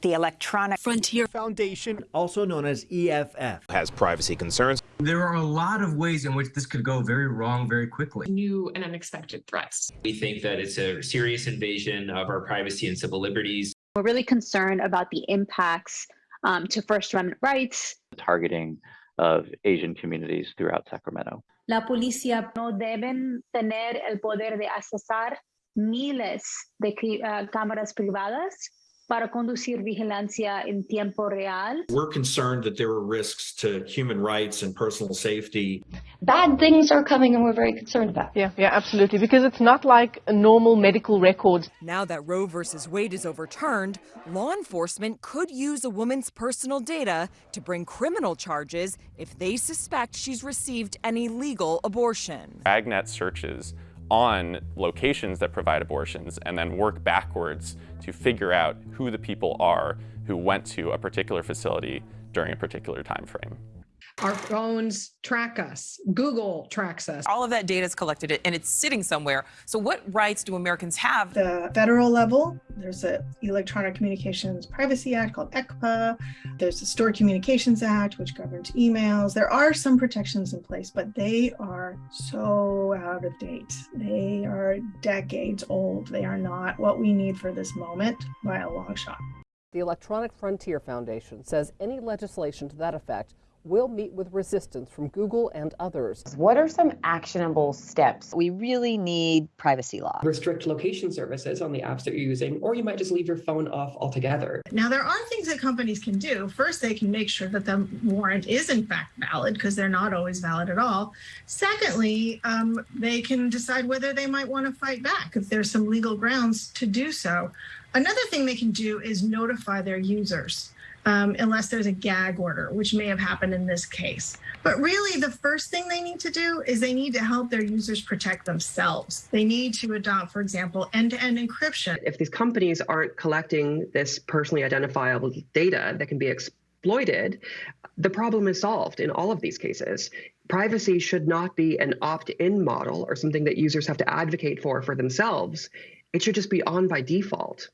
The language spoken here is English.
The Electronic Frontier Foundation, also known as EFF, has privacy concerns. There are a lot of ways in which this could go very wrong very quickly. New and unexpected threats. We think that it's a serious invasion of our privacy and civil liberties. We're really concerned about the impacts um, to First Amendment rights. Targeting of Asian communities throughout Sacramento. La policía no deben tener el poder de accesar miles de uh, cámaras privadas para conducir vigilancia en tiempo real. We're concerned that there are risks to human rights and personal safety. Bad things are coming and we're very concerned about. Yeah, yeah, absolutely. Because it's not like a normal medical record. Now that Roe versus Wade is overturned, law enforcement could use a woman's personal data to bring criminal charges if they suspect she's received an illegal abortion. Agnet searches on locations that provide abortions and then work backwards to figure out who the people are who went to a particular facility during a particular time frame. Our phones track us. Google tracks us. All of that data is collected and it's sitting somewhere. So what rights do Americans have? The federal level, there's an Electronic Communications Privacy Act called ECPA. There's the Stored Communications Act, which governs emails. There are some protections in place, but they are so out of date. They are decades old. They are not what we need for this moment by a long shot. The Electronic Frontier Foundation says any legislation to that effect will meet with resistance from Google and others. What are some actionable steps? We really need privacy law. Restrict location services on the apps that you're using, or you might just leave your phone off altogether. Now, there are things that companies can do. First, they can make sure that the warrant is in fact valid because they're not always valid at all. Secondly, um, they can decide whether they might want to fight back if there's some legal grounds to do so. Another thing they can do is notify their users um, unless there's a gag order, which may have happened in this case. But really, the first thing they need to do is they need to help their users protect themselves. They need to adopt, for example, end to end encryption. If these companies aren't collecting this personally identifiable data that can be exploited, the problem is solved in all of these cases. Privacy should not be an opt in model or something that users have to advocate for for themselves. It should just be on by default.